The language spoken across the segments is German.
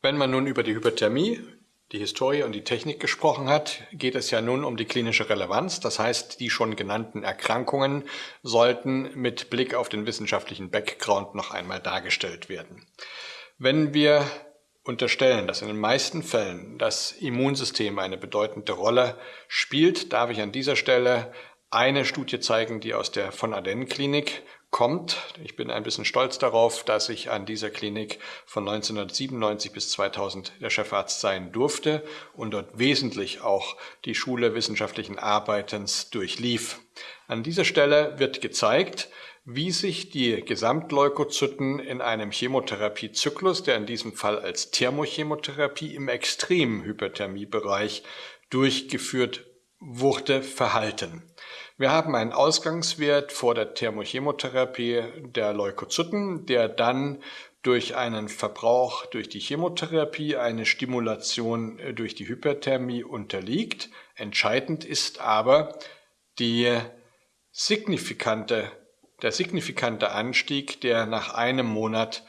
Wenn man nun über die Hyperthermie, die Historie und die Technik gesprochen hat, geht es ja nun um die klinische Relevanz. Das heißt, die schon genannten Erkrankungen sollten mit Blick auf den wissenschaftlichen Background noch einmal dargestellt werden. Wenn wir unterstellen, dass in den meisten Fällen das Immunsystem eine bedeutende Rolle spielt, darf ich an dieser Stelle eine Studie zeigen, die aus der von Aden Klinik kommt. Ich bin ein bisschen stolz darauf, dass ich an dieser Klinik von 1997 bis 2000 der Chefarzt sein durfte und dort wesentlich auch die Schule wissenschaftlichen Arbeitens durchlief. An dieser Stelle wird gezeigt, wie sich die Gesamtleukozyten in einem Chemotherapiezyklus, der in diesem Fall als Thermochemotherapie im extremen Hyperthermiebereich durchgeführt wurde, verhalten. Wir haben einen Ausgangswert vor der Thermochemotherapie der Leukozyten, der dann durch einen Verbrauch durch die Chemotherapie eine Stimulation äh, durch die Hyperthermie unterliegt. Entscheidend ist aber die signifikante, der signifikante Anstieg, der nach einem Monat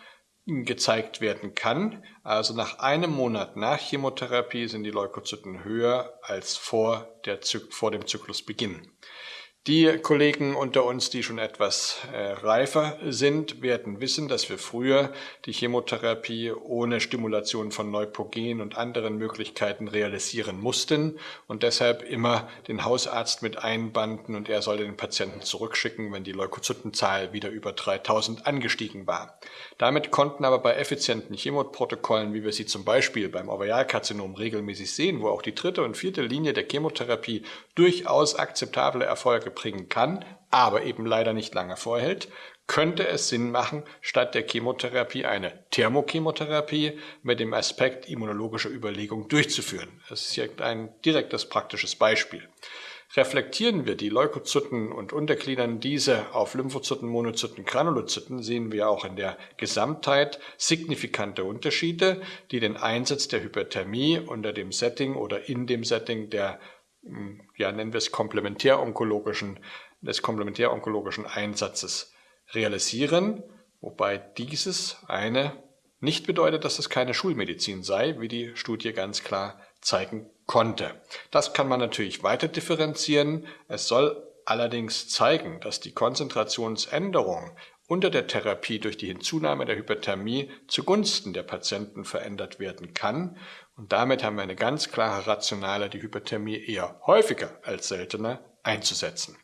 gezeigt werden kann. Also nach einem Monat nach Chemotherapie sind die Leukozyten höher als vor, der, vor dem Zyklusbeginn. Die Kollegen unter uns, die schon etwas äh, reifer sind, werden wissen, dass wir früher die Chemotherapie ohne Stimulation von Neupogen und anderen Möglichkeiten realisieren mussten und deshalb immer den Hausarzt mit einbanden und er soll den Patienten zurückschicken, wenn die Leukozytenzahl wieder über 3000 angestiegen war. Damit konnten aber bei effizienten Chemoprotokollen, wie wir sie zum Beispiel beim Ovarialkarzinom regelmäßig sehen, wo auch die dritte und vierte Linie der Chemotherapie durchaus akzeptable Erfolge bringen kann, aber eben leider nicht lange vorhält, könnte es Sinn machen, statt der Chemotherapie eine Thermochemotherapie mit dem Aspekt immunologischer Überlegung durchzuführen. Das ist hier ein direktes praktisches Beispiel. Reflektieren wir die Leukozyten und untergliedern diese auf Lymphozyten, Monozyten, Granulozyten, sehen wir auch in der Gesamtheit signifikante Unterschiede, die den Einsatz der Hyperthermie unter dem Setting oder in dem Setting der ja, nennen wir es komplementäronkologischen, des komplementäronkologischen Einsatzes realisieren, wobei dieses eine nicht bedeutet, dass es keine Schulmedizin sei, wie die Studie ganz klar zeigen konnte. Das kann man natürlich weiter differenzieren. Es soll allerdings zeigen, dass die Konzentrationsänderung unter der Therapie durch die Hinzunahme der Hyperthermie zugunsten der Patienten verändert werden kann. Und damit haben wir eine ganz klare Rationale, die Hyperthermie eher häufiger als seltener einzusetzen.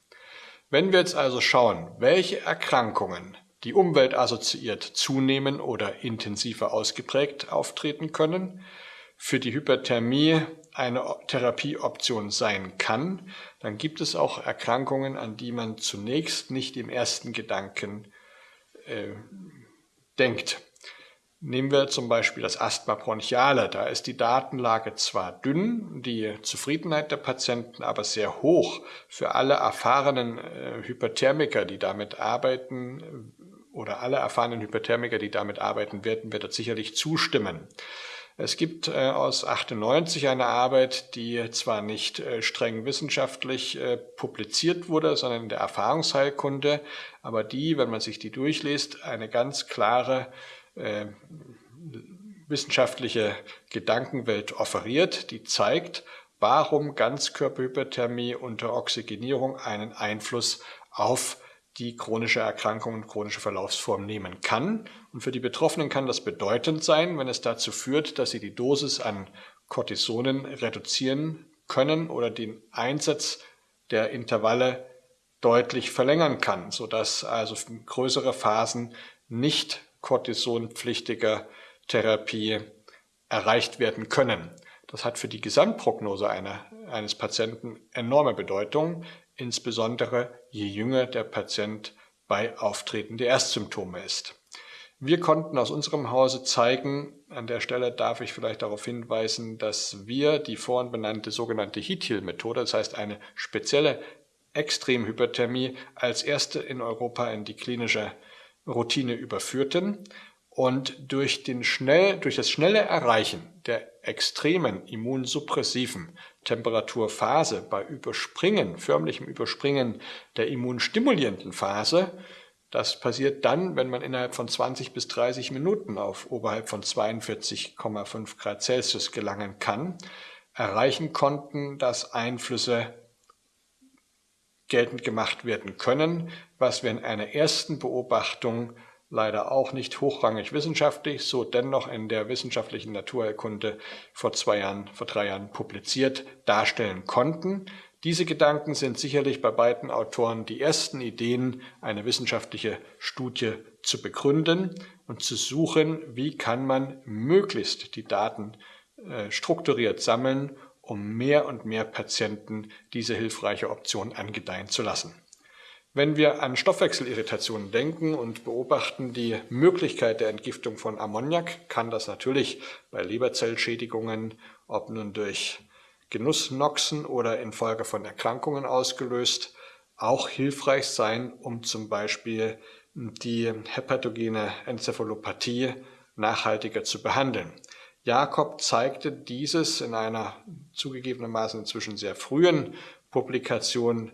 Wenn wir jetzt also schauen, welche Erkrankungen die umweltassoziiert zunehmen oder intensiver ausgeprägt auftreten können, für die Hyperthermie eine Therapieoption sein kann, dann gibt es auch Erkrankungen, an die man zunächst nicht im ersten Gedanken äh, denkt. Nehmen wir zum Beispiel das Asthma bronchiale. Da ist die Datenlage zwar dünn, die Zufriedenheit der Patienten aber sehr hoch. Für alle erfahrenen äh, Hyperthermiker, die damit arbeiten, oder alle erfahrenen Hyperthermiker, die damit arbeiten werden, wird das sicherlich zustimmen. Es gibt äh, aus 98 eine Arbeit, die zwar nicht äh, streng wissenschaftlich äh, publiziert wurde, sondern in der Erfahrungsheilkunde, aber die, wenn man sich die durchliest, eine ganz klare wissenschaftliche Gedankenwelt offeriert, die zeigt, warum Ganzkörperhyperthermie unter Oxygenierung einen Einfluss auf die chronische Erkrankung und chronische Verlaufsform nehmen kann. Und für die Betroffenen kann das bedeutend sein, wenn es dazu führt, dass sie die Dosis an Cortisonen reduzieren können oder den Einsatz der Intervalle deutlich verlängern kann, sodass also größere Phasen nicht cortisonpflichtiger Therapie erreicht werden können. Das hat für die Gesamtprognose einer, eines Patienten enorme Bedeutung insbesondere je jünger der Patient bei Auftreten der Erstsymptome ist. Wir konnten aus unserem Hause zeigen, an der Stelle darf ich vielleicht darauf hinweisen, dass wir die vorhin benannte sogenannte HEAT-Methode, das heißt eine spezielle Extremhyperthermie, als erste in Europa in die klinische Routine überführten und durch, den schnell, durch das schnelle Erreichen der extremen immunsuppressiven Temperaturphase bei Überspringen, förmlichem Überspringen der immunstimulierenden Phase, Das passiert dann, wenn man innerhalb von 20 bis 30 Minuten auf oberhalb von 42,5 Grad Celsius gelangen kann, erreichen konnten, dass Einflüsse geltend gemacht werden können, was wir in einer ersten Beobachtung leider auch nicht hochrangig wissenschaftlich, so dennoch in der wissenschaftlichen Naturerkunde vor zwei Jahren, vor drei Jahren publiziert darstellen konnten. Diese Gedanken sind sicherlich bei beiden Autoren die ersten Ideen, eine wissenschaftliche Studie zu begründen und zu suchen, wie kann man möglichst die Daten äh, strukturiert sammeln, um mehr und mehr Patienten diese hilfreiche Option angedeihen zu lassen. Wenn wir an Stoffwechselirritationen denken und beobachten die Möglichkeit der Entgiftung von Ammoniak, kann das natürlich bei Leberzellschädigungen, ob nun durch Genussnoxen oder infolge von Erkrankungen ausgelöst, auch hilfreich sein, um zum Beispiel die hepatogene Enzephalopathie nachhaltiger zu behandeln. Jakob zeigte dieses in einer zugegebenermaßen inzwischen sehr frühen Publikation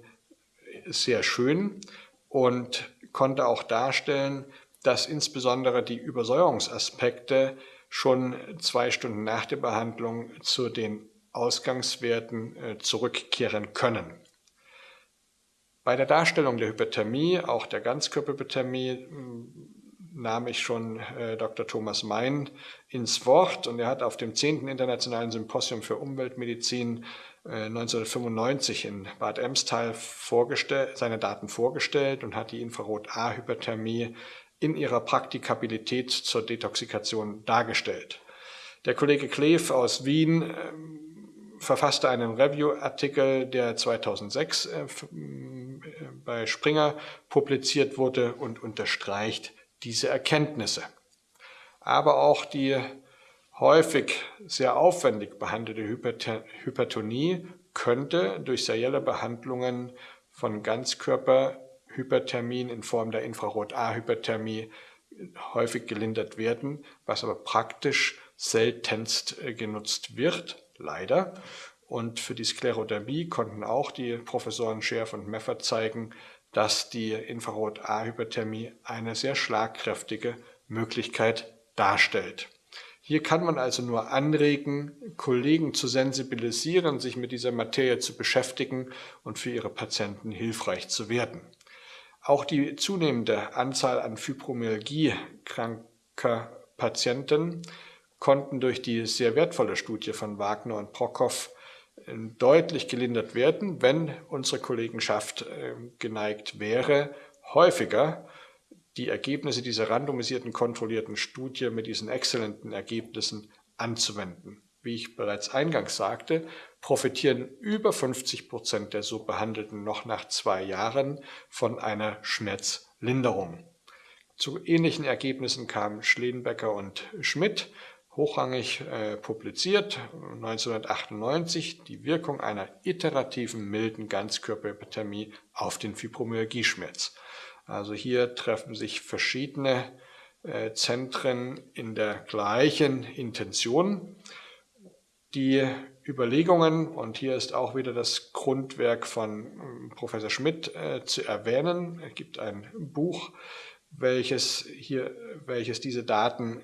sehr schön und konnte auch darstellen, dass insbesondere die Übersäuerungsaspekte schon zwei Stunden nach der Behandlung zu den Ausgangswerten äh, zurückkehren können. Bei der Darstellung der Hyperthermie, auch der Ganzkörperhyperthermie, nahm ich schon äh, Dr. Thomas Mein ins Wort und er hat auf dem 10. Internationalen Symposium für Umweltmedizin 1995 in Bad Emstal seine Daten vorgestellt und hat die Infrarot-A-Hyperthermie in ihrer Praktikabilität zur Detoxikation dargestellt. Der Kollege Kleef aus Wien ähm, verfasste einen Review-Artikel, der 2006 äh, bei Springer publiziert wurde und unterstreicht diese Erkenntnisse. Aber auch die häufig sehr aufwendig behandelte Hypertonie könnte durch serielle Behandlungen von Ganzkörperhyperthermien in Form der Infrarot-A-Hyperthermie häufig gelindert werden, was aber praktisch seltenst äh, genutzt wird, leider. Und für die Sklerodermie konnten auch die Professoren Scherf und Meffer zeigen, dass die Infrarot-A-Hyperthermie eine sehr schlagkräftige Möglichkeit darstellt. Hier kann man also nur anregen, Kollegen zu sensibilisieren, sich mit dieser Materie zu beschäftigen und für ihre Patienten hilfreich zu werden. Auch die zunehmende Anzahl an Fibromyalgie-kranker Patienten konnten durch die sehr wertvolle Studie von Wagner und Prokow äh, deutlich gelindert werden, wenn unsere Kollegenschaft äh, geneigt wäre, häufiger die Ergebnisse dieser randomisierten kontrollierten Studie mit diesen exzellenten Ergebnissen anzuwenden. Wie ich bereits eingangs sagte, profitieren über 50 Prozent der so Behandelten noch nach zwei Jahren von einer Schmerzlinderung. Zu ähnlichen Ergebnissen kamen Schledenbecker und Schmidt, hochrangig äh, publiziert 1998 die Wirkung einer iterativen milden Ganzkörperhyperthermie auf den Fibromyalgie-Schmerz. Also hier treffen sich verschiedene äh, Zentren in der gleichen Intention. Die Überlegungen, und hier ist auch wieder das Grundwerk von ähm, Professor Schmidt äh, zu erwähnen. Es gibt ein Buch, welches, hier, welches diese Daten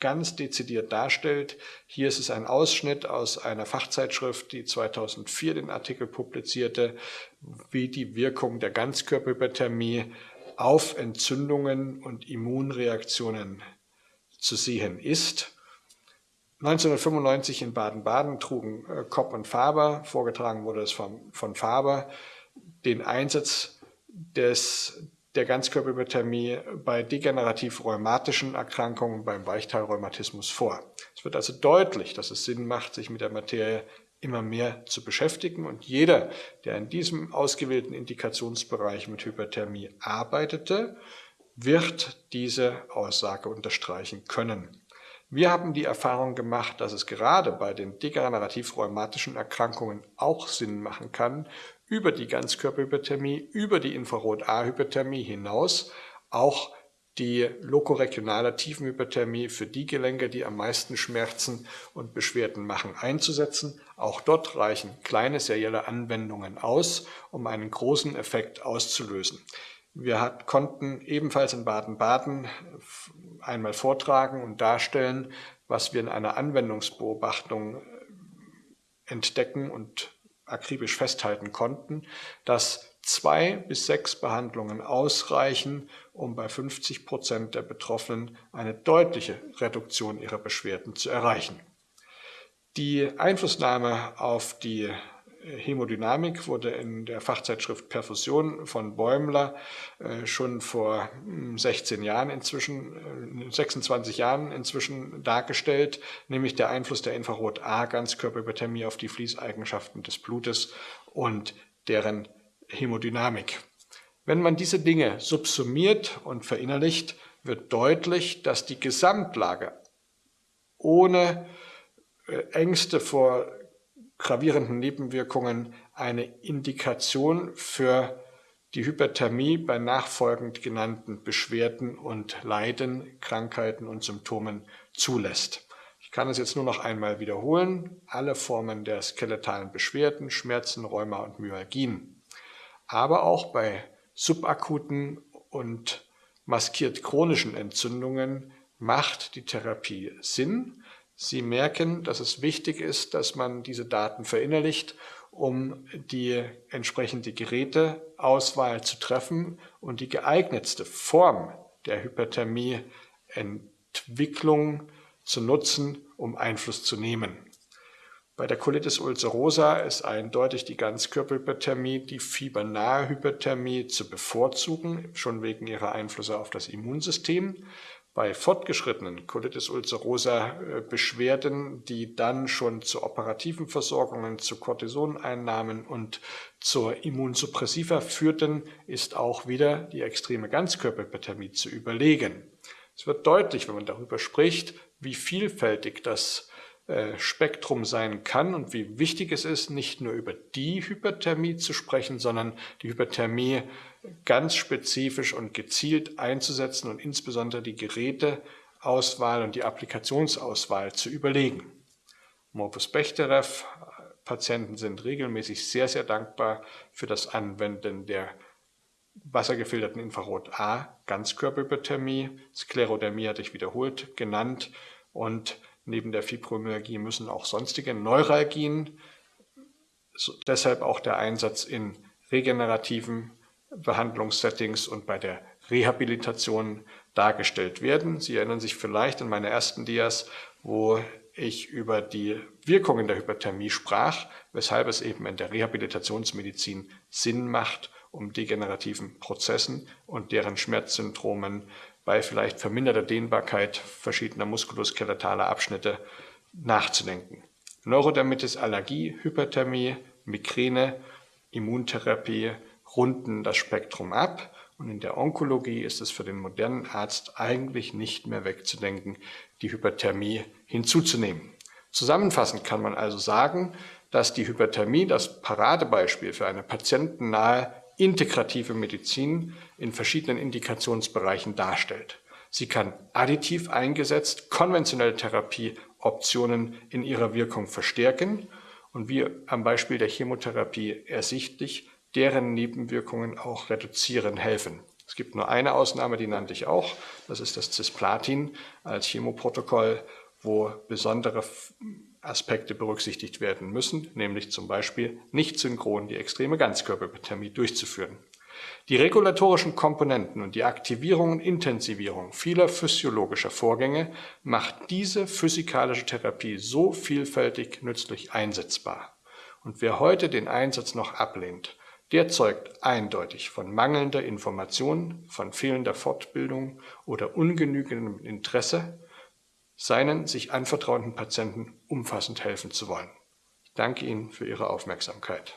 ganz dezidiert darstellt. Hier ist es ein Ausschnitt aus einer Fachzeitschrift, die 2004 den Artikel publizierte, wie die Wirkung der Ganzkörperhyperthermie auf Entzündungen und Immunreaktionen zu sehen ist. 1995 in Baden-Baden trugen äh, Kopp und Faber, vorgetragen wurde es von, von Faber, den Einsatz des, der Ganzkörperhyperthermie bei degenerativ-rheumatischen Erkrankungen beim Weichteilrheumatismus vor. Es wird also deutlich, dass es Sinn macht, sich mit der Materie immer mehr zu beschäftigen und jeder, der in diesem ausgewählten Indikationsbereich mit Hyperthermie arbeitete, wird diese Aussage unterstreichen können. Wir haben die Erfahrung gemacht, dass es gerade bei den degenerativ-rheumatischen Erkrankungen auch Sinn machen kann, über die Ganzkörperhyperthermie, über die Infrarot-A-Hyperthermie hinaus auch die lokoregionale Tiefenhyperthermie für die Gelenke, die am meisten Schmerzen und Beschwerden machen, einzusetzen. Auch dort reichen kleine serielle Anwendungen aus, um einen großen Effekt auszulösen. Wir konnten ebenfalls in Baden-Baden einmal vortragen und darstellen, was wir in einer Anwendungsbeobachtung entdecken und akribisch festhalten konnten, dass zwei bis sechs Behandlungen ausreichen, um bei 50 Prozent der Betroffenen eine deutliche Reduktion ihrer Beschwerden zu erreichen. Die Einflussnahme auf die Hämodynamik wurde in der Fachzeitschrift Perfusion von Bäumler äh, schon vor 16 hm, Jahren inzwischen, 26 äh, Jahren inzwischen dargestellt, nämlich der Einfluss der Infrarot-A-Ganzkörperhyperthermie auf die Fließeigenschaften des Blutes und deren Hämodynamik. Wenn man diese Dinge subsumiert und verinnerlicht, wird deutlich, dass die Gesamtlage ohne äh, Ängste vor gravierenden Nebenwirkungen eine Indikation für die Hyperthermie bei nachfolgend genannten Beschwerden und Leiden, Krankheiten und Symptomen zulässt. Ich kann es jetzt nur noch einmal wiederholen. Alle Formen der skeletalen Beschwerden, Schmerzen, Rheuma und Myalgien. Aber auch bei subakuten und maskiert chronischen Entzündungen macht die Therapie Sinn, Sie merken, dass es wichtig ist, dass man diese Daten verinnerlicht, um die entsprechende Geräteauswahl zu treffen und die geeignetste Form der Hyperthermie-Entwicklung zu nutzen, um Einfluss zu nehmen. Bei der Colitis ulcerosa ist eindeutig die Ganzkörperhyperthermie, die fiebernahe Hyperthermie zu bevorzugen, schon wegen ihrer Einflüsse auf das Immunsystem bei fortgeschrittenen Colitis ulcerosa äh, Beschwerden, die dann schon zu operativen Versorgungen, zu Cortisoneinnahmen und zur Immunsuppressiva führten, ist auch wieder die extreme Ganzkörperhyperthermie zu überlegen. Es wird deutlich, wenn man darüber spricht, wie vielfältig das Spektrum sein kann und wie wichtig es ist, nicht nur über die Hyperthermie zu sprechen, sondern die Hyperthermie ganz spezifisch und gezielt einzusetzen und insbesondere die Geräteauswahl und die Applikationsauswahl zu überlegen. Morbus Bechterew, Patienten sind regelmäßig sehr, sehr dankbar für das Anwenden der wassergefilterten Infrarot-A Ganzkörperhyperthermie. Sklerodermie hatte ich wiederholt genannt und Neben der Fibromyalgie müssen auch sonstige Neuralgien, deshalb auch der Einsatz in regenerativen Behandlungssettings und bei der Rehabilitation dargestellt werden. Sie erinnern sich vielleicht an meine ersten Dias, wo ich über die Wirkungen der Hyperthermie sprach, weshalb es eben in der Rehabilitationsmedizin Sinn macht, um degenerativen Prozessen und deren Schmerzsyndromen bei vielleicht verminderter Dehnbarkeit verschiedener muskuloskeletaler Abschnitte nachzudenken. Neurodermitis, Allergie, Hyperthermie, Migräne, Immuntherapie runden das Spektrum ab und in der Onkologie ist es für den modernen Arzt eigentlich nicht mehr wegzudenken, die Hyperthermie hinzuzunehmen. Zusammenfassend kann man also sagen, dass die Hyperthermie das Paradebeispiel für eine patientennahe integrative Medizin in verschiedenen Indikationsbereichen darstellt. Sie kann additiv eingesetzt konventionelle Therapieoptionen in ihrer Wirkung verstärken und wie am Beispiel der Chemotherapie ersichtlich, deren Nebenwirkungen auch reduzieren helfen. Es gibt nur eine Ausnahme, die nannte ich auch, das ist das Cisplatin als Chemoprotokoll, wo besondere Aspekte berücksichtigt werden müssen, nämlich zum Beispiel nicht synchron die extreme Ganzkörperhyperthermie durchzuführen. Die regulatorischen Komponenten und die Aktivierung und Intensivierung vieler physiologischer Vorgänge macht diese physikalische Therapie so vielfältig nützlich einsetzbar. Und wer heute den Einsatz noch ablehnt, der zeugt eindeutig von mangelnder Information, von fehlender Fortbildung oder ungenügendem Interesse seinen sich anvertrauten Patienten umfassend helfen zu wollen. Ich danke Ihnen für Ihre Aufmerksamkeit.